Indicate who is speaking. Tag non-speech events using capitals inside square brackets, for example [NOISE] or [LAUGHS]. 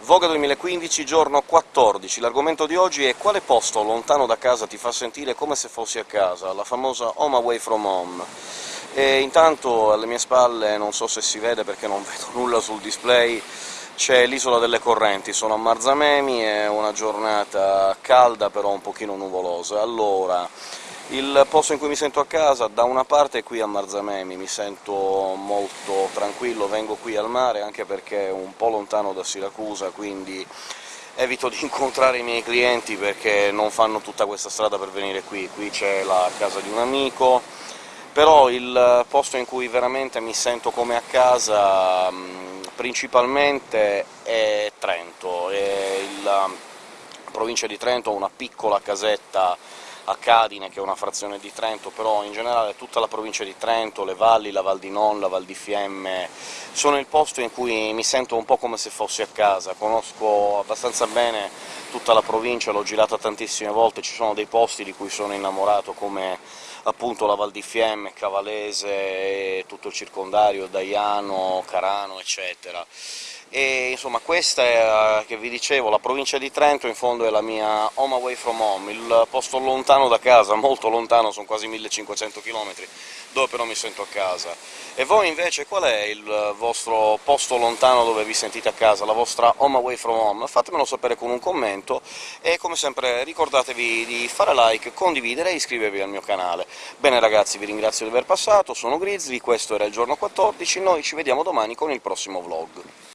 Speaker 1: Voga 2015, giorno 14. L'argomento di oggi è quale posto lontano da casa ti fa sentire come se fossi a casa, la famosa home away from home. E intanto alle mie spalle, non so se si vede perché non [LAUGHS] vedo nulla sul display, c'è l'isola delle correnti, sono a Marzamemi, è una giornata calda però un pochino nuvolosa. Allora, il posto in cui mi sento a casa, da una parte è qui a Marzamemi, mi sento molto tranquillo, vengo qui al mare, anche perché è un po' lontano da Siracusa, quindi evito di [LAUGHS] incontrare i miei clienti perché non fanno tutta questa strada per venire qui. Qui c'è la casa di un amico, però il posto in cui veramente mi sento come a casa principalmente è provincia di Trento, una piccola casetta a Cadine, che è una frazione di Trento, però in generale tutta la provincia di Trento, le valli, la Val di Non, la Val di Fiemme, sono il posto in cui mi sento un po' come se fossi a casa, conosco abbastanza bene tutta la provincia, l'ho girata tantissime volte, ci sono dei posti di cui sono innamorato, come appunto la Val di Fiemme, Cavalese, tutto il circondario, Daiano, Carano, eccetera e insomma questa è, che vi dicevo, la provincia di Trento, in fondo è la mia home away from home, il posto lontano da casa, [LAUGHS] molto lontano, sono quasi 1500 km, dove però mi sento a casa. E voi invece qual è il vostro posto lontano dove vi sentite a casa, la vostra home away from home? Fatemelo sapere con un commento, e come sempre ricordatevi di fare like, condividere e iscrivervi al mio canale. Bene ragazzi, vi ringrazio di aver passato, sono Grizzly, questo era il giorno 14, noi ci vediamo domani con il prossimo vlog.